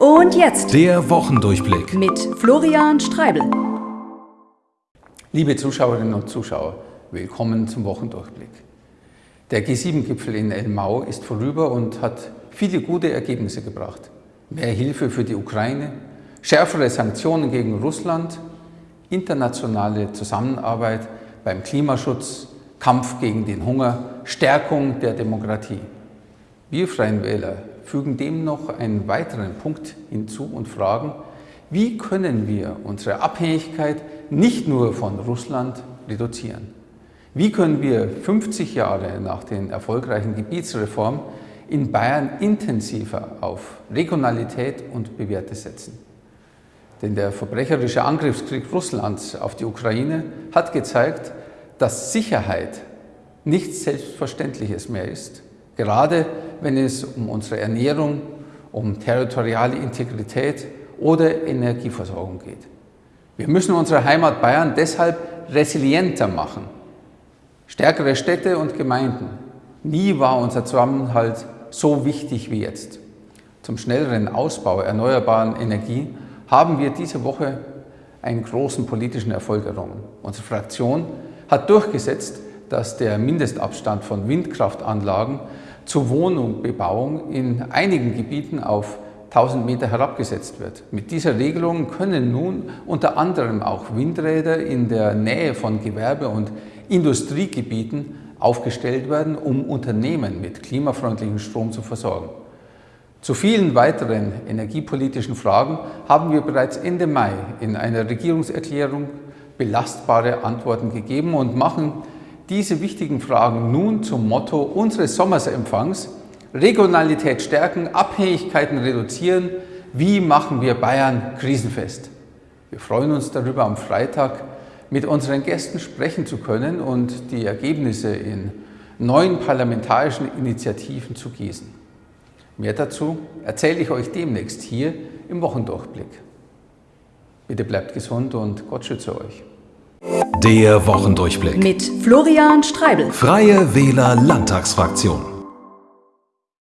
Und jetzt der Wochendurchblick mit Florian Streibel. Liebe Zuschauerinnen und Zuschauer, willkommen zum Wochendurchblick. Der G7-Gipfel in Elmau ist vorüber und hat viele gute Ergebnisse gebracht. Mehr Hilfe für die Ukraine, schärfere Sanktionen gegen Russland, internationale Zusammenarbeit beim Klimaschutz, Kampf gegen den Hunger, Stärkung der Demokratie. Wir Freien Wähler fügen dem noch einen weiteren Punkt hinzu und fragen, wie können wir unsere Abhängigkeit nicht nur von Russland reduzieren? Wie können wir 50 Jahre nach den erfolgreichen Gebietsreformen in Bayern intensiver auf Regionalität und Bewährte setzen? Denn der verbrecherische Angriffskrieg Russlands auf die Ukraine hat gezeigt, dass Sicherheit nichts Selbstverständliches mehr ist gerade wenn es um unsere Ernährung, um territoriale Integrität oder Energieversorgung geht. Wir müssen unsere Heimat Bayern deshalb resilienter machen. Stärkere Städte und Gemeinden. Nie war unser Zusammenhalt so wichtig wie jetzt. Zum schnelleren Ausbau erneuerbaren Energie haben wir diese Woche einen großen politischen Erfolg errungen. Unsere Fraktion hat durchgesetzt, dass der Mindestabstand von Windkraftanlagen zur Wohnungsbebauung in einigen Gebieten auf 1000 Meter herabgesetzt wird. Mit dieser Regelung können nun unter anderem auch Windräder in der Nähe von Gewerbe- und Industriegebieten aufgestellt werden, um Unternehmen mit klimafreundlichem Strom zu versorgen. Zu vielen weiteren energiepolitischen Fragen haben wir bereits Ende Mai in einer Regierungserklärung belastbare Antworten gegeben und machen diese wichtigen Fragen nun zum Motto unseres Sommersempfangs Regionalität stärken, Abhängigkeiten reduzieren. Wie machen wir Bayern krisenfest? Wir freuen uns darüber, am Freitag mit unseren Gästen sprechen zu können und die Ergebnisse in neuen parlamentarischen Initiativen zu gießen. Mehr dazu erzähle ich euch demnächst hier im Wochendurchblick. Bitte bleibt gesund und Gott schütze euch. Der Wochendurchblick mit Florian Streibel. Freie Wähler Landtagsfraktion.